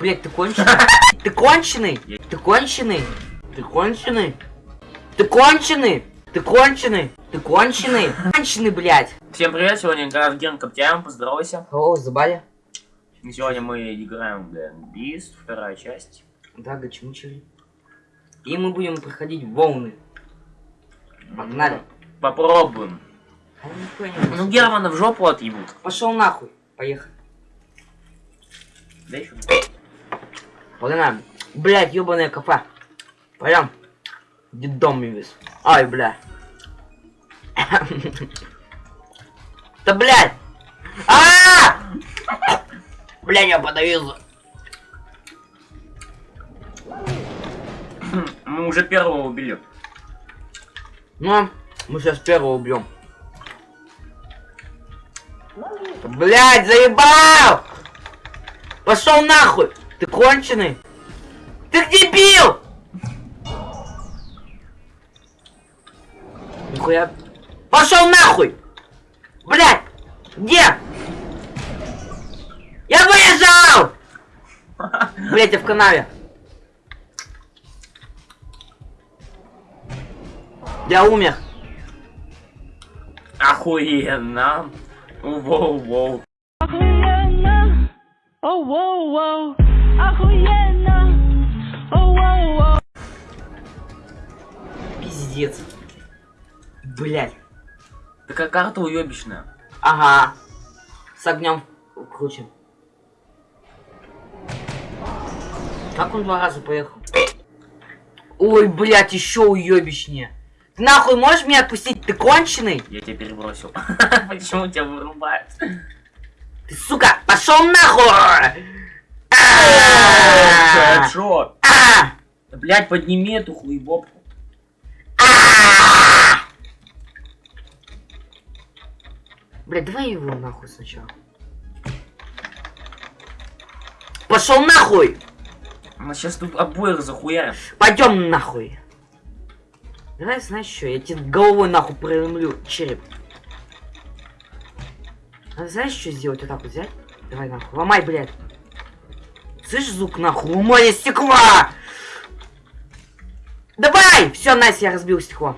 Блять, ты конченый? Ты конченый? Ты конченый? Ты конченый? Ты конченый? Ты конченый? Ты конченый? Конченый, блядь. Всем привет, сегодня игра в Ген Коптяем, поздоровайся. О, забали? Сегодня мы играем в Beast, вторая часть. Да, гачмучили. И мы будем проходить волны. Погнали. Попробуем. Ну Германа в жопу отъебут. Пошел нахуй. Поехали. Да еще. Погнали. Блять, ебаная кафе. Пойдем. Дедом весь. Ай, бля. Да блядь! а Бля, я подавился. Мы уже первого убили. Ну, мы сейчас первого убьем. Блять, заебал! Пошел нахуй! Ты конченый? Ты дебил! Нихуя. Пошел нахуй! Блять! Где? Я выезжал! Блять, я в канаве. Я умер. Охуенно. Воу-воу. Охуенно! Оу, воу, воу! Охуенно! Оу! Пиздец. Блять. Такая карта уебищная. Ага. С огнем круче. Как он два раза поехал? Ой, блядь, еще уебищнее. Ты нахуй можешь меня отпустить? Ты конченый? Я тебя перебросил. Почему тебя вырубают? Ты, сука, пошел нахуй! А! Шо? А! Да, Блять, подними эту хуебопку. А! Блядь, давай его нахуй сначала. Пошел нахуй! Мы сейчас тут обоих захуярим. Пойдем нахуй. Давай, знаешь что, я тебе головой нахуй проломлю череп. А знаешь, что сделать? Вот так вот взять? Давай нахуй. Ломай, блядь. Слышишь звук нахуй? Ломай стекла! Давай! Все, Настя, я разбил стекло.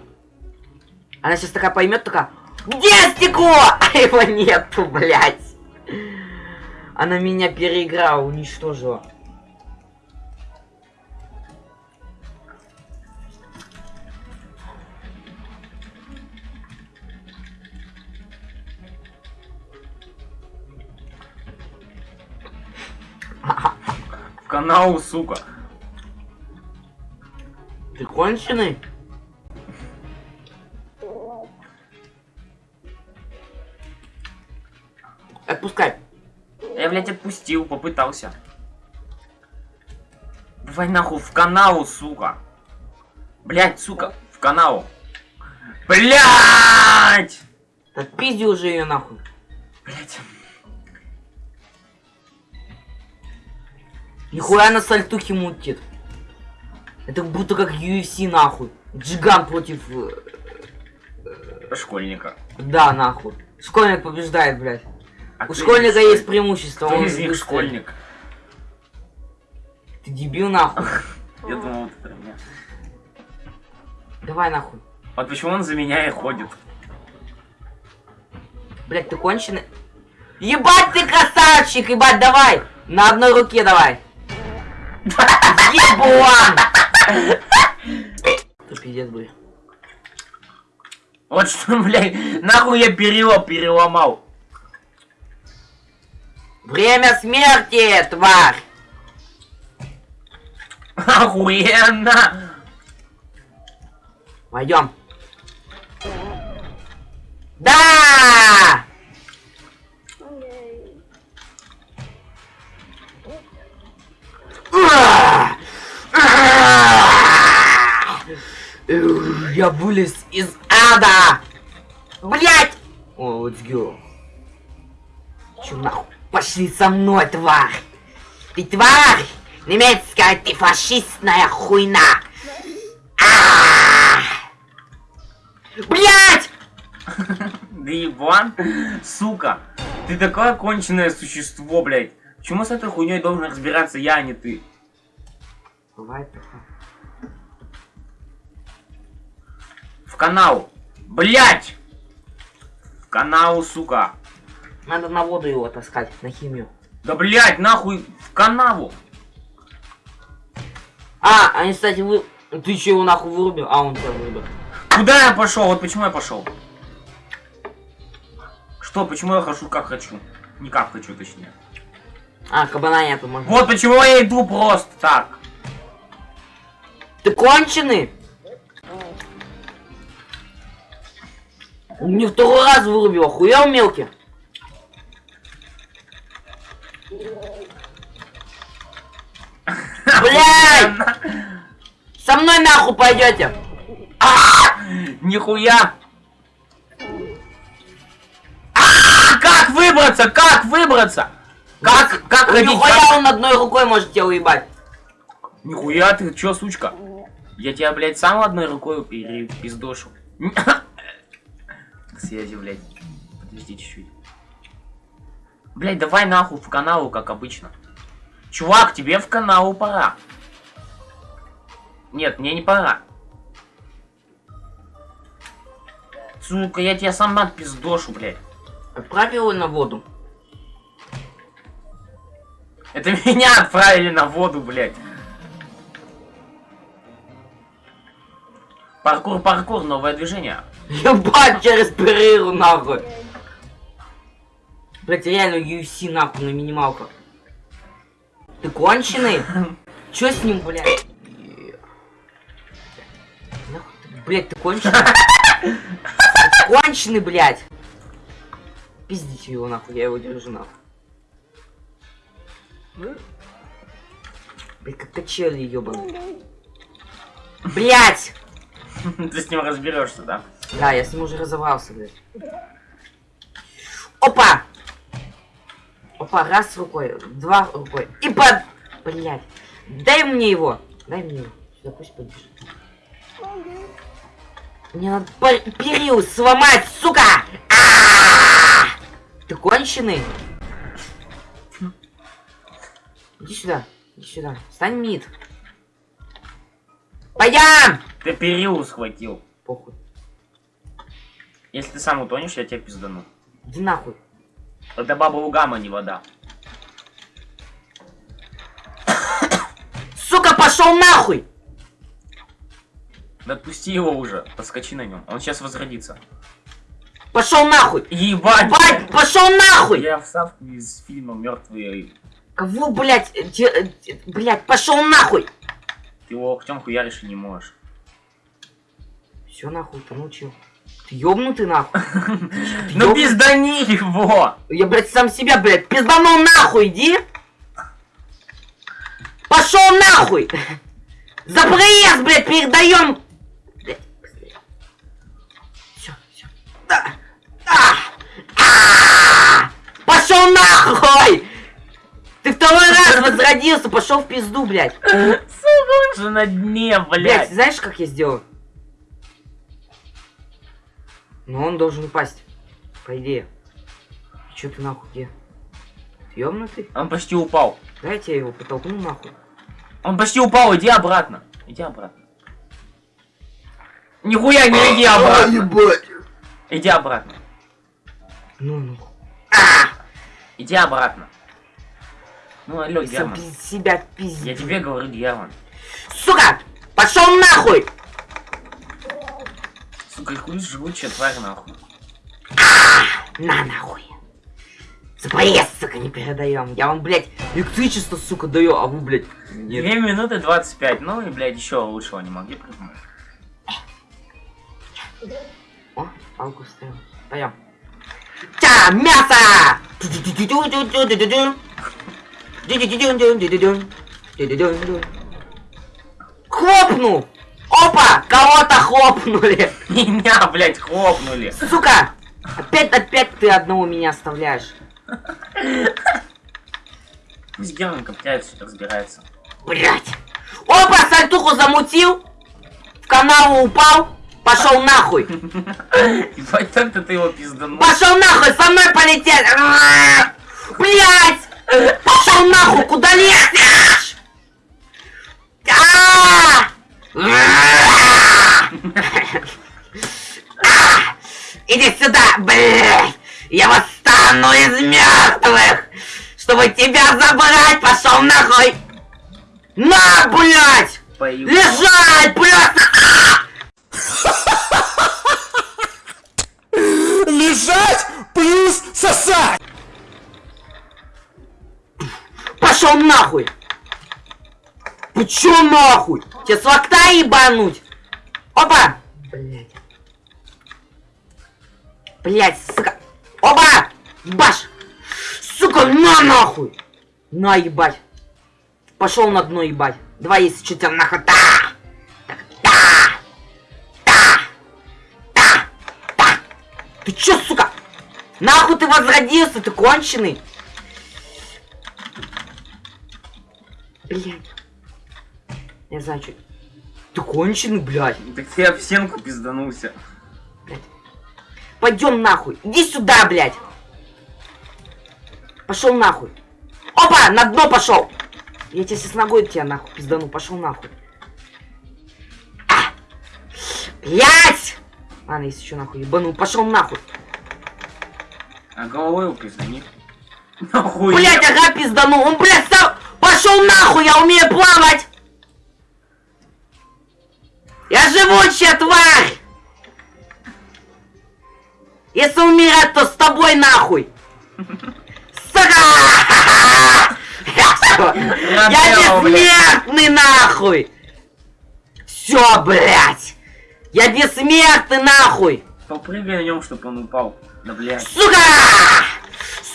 Она сейчас такая поймет, такая. Где стекло? А его нету, блядь. Она меня переиграла, уничтожила. В канал, сука. Ты конченый? Отпускай. Я, блядь, отпустил, попытался. Давай нахуй в канал, сука. Блядь, сука, в канал. Блядь! Отпизди уже ее нахуй. Блядь. Нихуя на сальтухе мутит. Это будто как UFC нахуй. Джиган против... э, Школьника. Да, нахуй. Школьник побеждает, блядь. А У школьника есть преимущество. Кто он из них школьник? Ты дебил нахуй. Я думал, вот это меня. Давай нахуй. Вот почему он за меня и ходит. Блять, ты конченый? Ебать ты красавчик, ебать, давай! На одной руке давай. Ебуан! Ты пиздец, блядь. Вот что, блядь, нахуй я перила переломал. Время смерти, тварь! Охуенно! Пойдем. Да! Я вылез из ада! Блять! О, let's go. Чё нахуй? Пошли со мной, тварь! Ты тварь! Немецкая ты фашистная хуйна! Блять! Да ебан, сука. Ты такое конченое существо, блядь. Почему с этой хуйней должен разбираться я, а не ты? Бывает такое. Канал. Блять! В канал, сука. Надо на воду его таскать, на химию. Да блять, нахуй в канаву. А, они, кстати, вы... Ты че его нахуй вырубил? А, он тебя вырубил. Куда я пошел? Вот почему я пошел. Что, почему я хожу как хочу? Не как хочу, точнее. А, кабана нету, можно. Вот почему я иду просто так. Ты конченый? Мне второй раз вырубил, охуел мелкий? Блядь! Со мной нахуй пойдете! Нихуя! А, Как выбраться? Как выбраться? Как, как ходить? Нихуя он одной рукой может тебя уебать. Нихуя ты, чё, сучка? Я тебя, блядь, сам одной рукой перепиздошу. Связи, блядь. Подожди чуть-чуть. Блядь, давай нахуй в каналу, как обычно. Чувак, тебе в каналу пора. Нет, мне не пора. Сука, я тебя сам отпиздошу, блядь. Отправь его на воду. Это меня отправили на воду, блядь. Паркур, паркур, новое движение. Ебать через перерыву нахуй. Блять, реально UFC нахуй на минималках. Ты конченый? Чё с ним, блядь? Нахуй ты, конченый? Ты конченый, блядь. Пиздите его нахуй, я его держу нахуй. Блядь, как качели ебаный. Блять! Ты с ним разберешься, да? Да, я с ним уже разобрался, блядь. Опа! Опа, раз рукой, два рукой. И под... Блядь. Дай мне его. Дай мне его. Сюда пусть побежит. Мне надо пер- перил сломать, сука! А-а-а! Ты конченый? Иди сюда. Иди сюда. Стань мид. Пойдем! Ты перил схватил. Похуй. Если ты сам утонешь, я тебя пиздану. Иди нахуй. Это баба Угама, не вода. Сука, пошел нахуй! Да отпусти его уже, подскочи на нем. Он сейчас возродится. Пошел нахуй! Ебать! Бать, пошел нахуй! Я вставку из фильма Мертвые. Кого, блядь, э, э, блядь, пошел нахуй! Ты его локтем хуяришь и не можешь. Все нахуй, ты научил. Ты ёбнутый нахуй. Ну пиздани его! Я, блядь, сам себя, блядь, пизданул нахуй, иди! Пошел нахуй! За проезд, блядь, передаем! Все, все. Да. А! Пошел нахуй! Ты второй раз возродился, пошел в пизду, блядь. Сука, он же на дне, Блядь, блядь. знаешь, как я сделаю? Ну, он должен упасть. По идее. Че ты нахуй где? Ты ёбнутый? Он почти упал. Дайте я его потолкну нахуй. Он почти упал, иди обратно. Иди обратно. Нихуя не иди обратно. ебать! Иди обратно. Ну, ну. Иди обратно. Ну, алло, Герман. себя Я пиздец. тебе говорю, Герман. Сука! Пошел нахуй! Сука, хуй жгучая тварь, нахуй. На нахуй! За проезд, сука, не передаем. Я вам, блядь, электричество, сука, даю, а вы, блядь, нет. 2 минуты 25. Ну и, блядь, еще лучшего не могли придумать. О, палку вставил. Пойдем. Тя, мясо! Хлопнул! Опа! Кого-то хлопнули! Меня, блядь, хлопнули. Сука! Опять, опять ты одного меня оставляешь. Пусть Герман копляется, разбирается. Блять! Опа, сальтуху замутил! В канаву упал! Пошел нахуй! Ебать, так-то ты его пизданул. Пошел нахуй! Со мной полетел! Блять! Пошел нахуй, куда лезешь? Иди сюда, блядь! Я восстану из мертвых! Чтобы тебя забрать, пошел нахуй! На, блядь! Пою. Лежать, блядь! Лежать плюс сосать! Пошел нахуй! Ты чё нахуй? Тебе с локта ебануть? Опа! Блять. Блять, сука. Опа! Баш! Сука, на нахуй! На ебать. Пошел на дно ебать. Давай, если что тебя нахуй. Да! Так, Да! Да! Да! Да! Ты чё, сука? Нахуй ты возродился, ты конченый? Блять. Я знаю, что... Ты конченый, блядь. Так ты об стенку пизданулся. Пойдем нахуй. Иди сюда, блядь. Пошел нахуй. Опа, на дно пошел. Я тебе сейчас ногой тебя нахуй пиздану. Пошел нахуй. А! Блядь! Ладно, если что нахуй ебану. Пошел нахуй. А головой его признани. Нахуй. Блядь, ага, пиздану. Он, блядь, сам... Пошел нахуй, я умею плавать. Я живучая тварь. Если умирать, то с тобой нахуй. Сука! Я бессмертный нахуй. Все, блядь. Я бессмертный нахуй. Попрыгай на нем, чтобы он упал. Да блядь, Сука!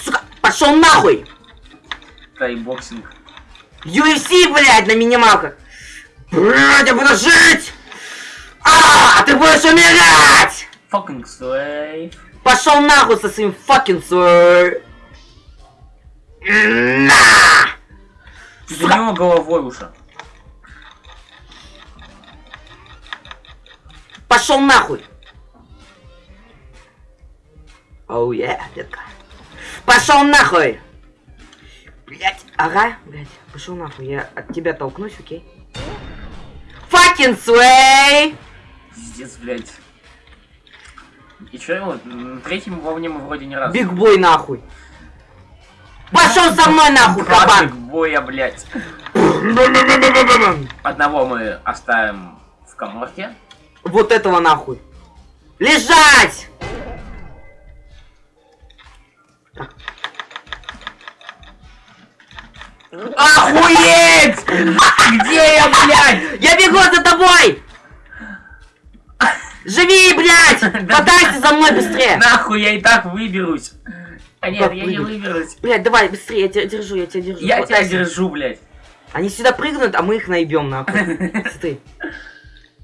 Сука! Пошел нахуй! тайбоксинг. UFC, блядь, на минималках! Блядь, я буду жить! А, ты будешь умирать! Fucking slave. Пошел нахуй со своим fucking свой! На! Ты него головой уже. Пошел нахуй! Оу, е, детка. Пошел нахуй! Блять, ага, блять, пошел нахуй, я от тебя толкнусь, окей? Fucking sway! Пиздец, блядь. И чё его? На третьем волне мы вроде не раз. Биг бой нахуй! Пошел со мной нахуй, кабан! боя, блядь. Одного мы оставим в коморке. Вот этого нахуй! Лежать! Охуеть! Где я, блядь? Я бегу за тобой! Живи, блядь! Катайся за мной быстрее! Нахуй, я и так выберусь. А нет, я не выберусь? Блядь, давай, быстрее, я тебя держу, я тебя держу. Я тебя держу, блядь. Они сюда прыгнут, а мы их наебем, нахуй. Смотри.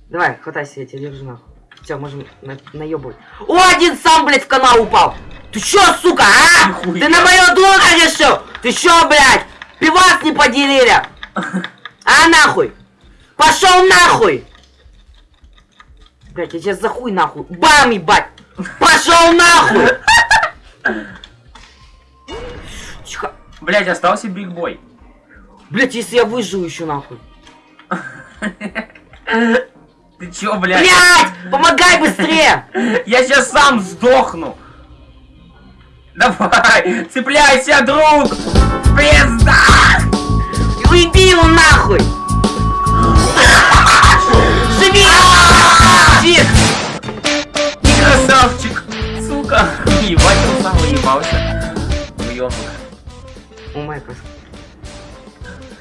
Давай, хватайся, я тебя держу, нахуй. Все, можем на наебывать. О, один сам, блядь, в канал упал! Ты чё, сука, а? Ты на мое дура решил? Ты чё, блядь? Пивас не поделили? А нахуй? Пошел нахуй! Блядь, я тебя за хуй нахуй. Бам, ебать! Пошел нахуй! Тихо. Блядь, остался биг бой. Блядь, если я выживу еще нахуй. Ты чё, блядь? Блядь! Помогай быстрее! Я сейчас сам сдохну. Давай, цепляйся, друг! Пизда! Уйди его нахуй! Тих! Ты красавчик! Сука! Ебать, он сам уебался. Уёбок. О май гад.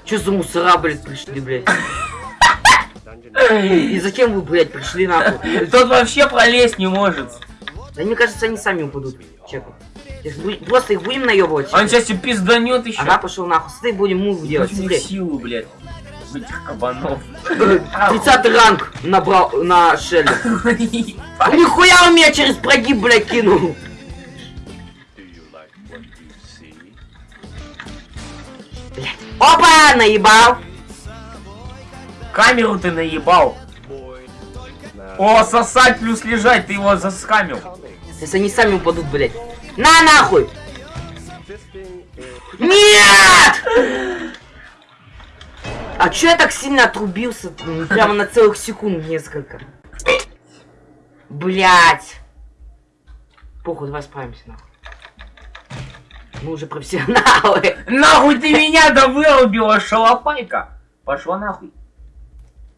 Чё за мусора, блядь, пришли, блядь? И зачем вы, блядь, пришли нахуй? Тот вообще пролезть не может. Да мне кажется, они сами упадут. Чекай. Просто их будем наебывать. Он сейчас и пизданет еще. Ага, пошел нахуй. Смотри, будем мув делать. силу, блядь. В этих кабанов. 30 ранг набрал на Шелли. Нихуя он меня через прогиб, блядь, кинул. Блядь. Опа, наебал. Камеру ты наебал. О, сосать плюс лежать, ты его заскамил. Сейчас они сами упадут, блядь. На нахуй. Нет! А чё я так сильно отрубился? Прямо на целых секунд несколько. Блять. Похуй, давай справимся, нахуй. Мы уже профессионалы. Нахуй ты меня да вырубила, шалопайка! Пошла нахуй.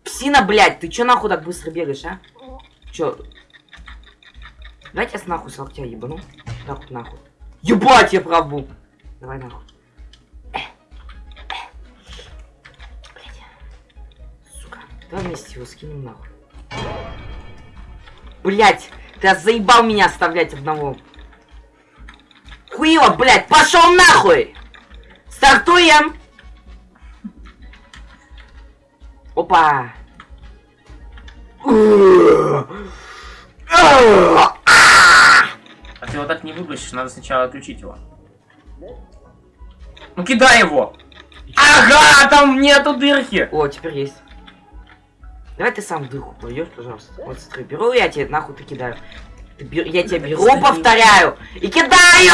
Псина, блядь, ты чё нахуй так быстро бегаешь, а? Чё? Давайте я с нахуй с локтя ебану. Так вот нахуй. Ебать, я прав был. Давай нахуй. Давай вместе его скинем нахуй. Блять, ты заебал меня оставлять одного. Хуево, блядь, пошел нахуй! Стартуем! Опа! А ты его так не выбросишь, надо сначала отключить его. Ну кидай его! Ага, там нету дырки! О, теперь есть. Давай ты сам в дырку пожалуйста. Вот смотри, беру я тебе нахуй ты кидаю. Ты бер- Я тебя беру, повторяю, и кидаю!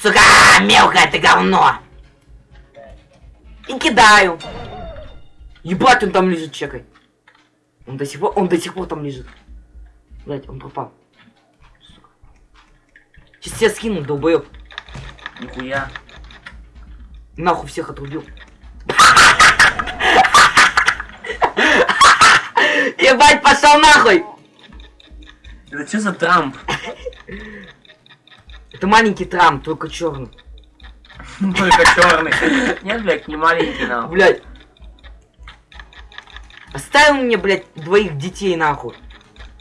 Сука, мелкое ты говно! И кидаю. Ебать, он там лежит, чекай. Он до сих пор, он до сих пор там лежит. Блять, он пропал. Сука. Сейчас тебя скину, долбоёб. Нихуя. Нахуй всех отрубил. Ебать, пошел нахуй! Это что за Трамп? Это маленький Трамп, только черный. Только черный. Нет, блядь, не маленький нахуй. Блять. Оставил мне, блядь, двоих детей нахуй.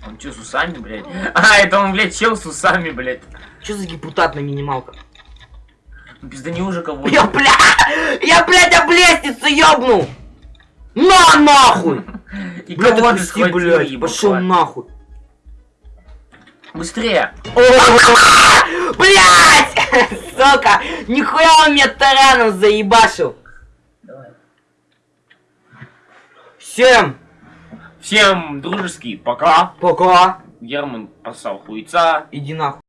Он что, с усами, блядь? А, это он, блядь, чел с усами, блядь. Что за депутат на минималках? Пизда не уже кого Я, бля, я, блядь, об лестницу ёбнул! На, нахуй! И Блядь, отпусти, блядь, ебать? пошел нахуй. Быстрее! Блять! Сука! Нихуя он мне тараном заебашил! Давай. Всем Всем дружеский пока. пока! Герман поссал хуйца. Иди нахуй.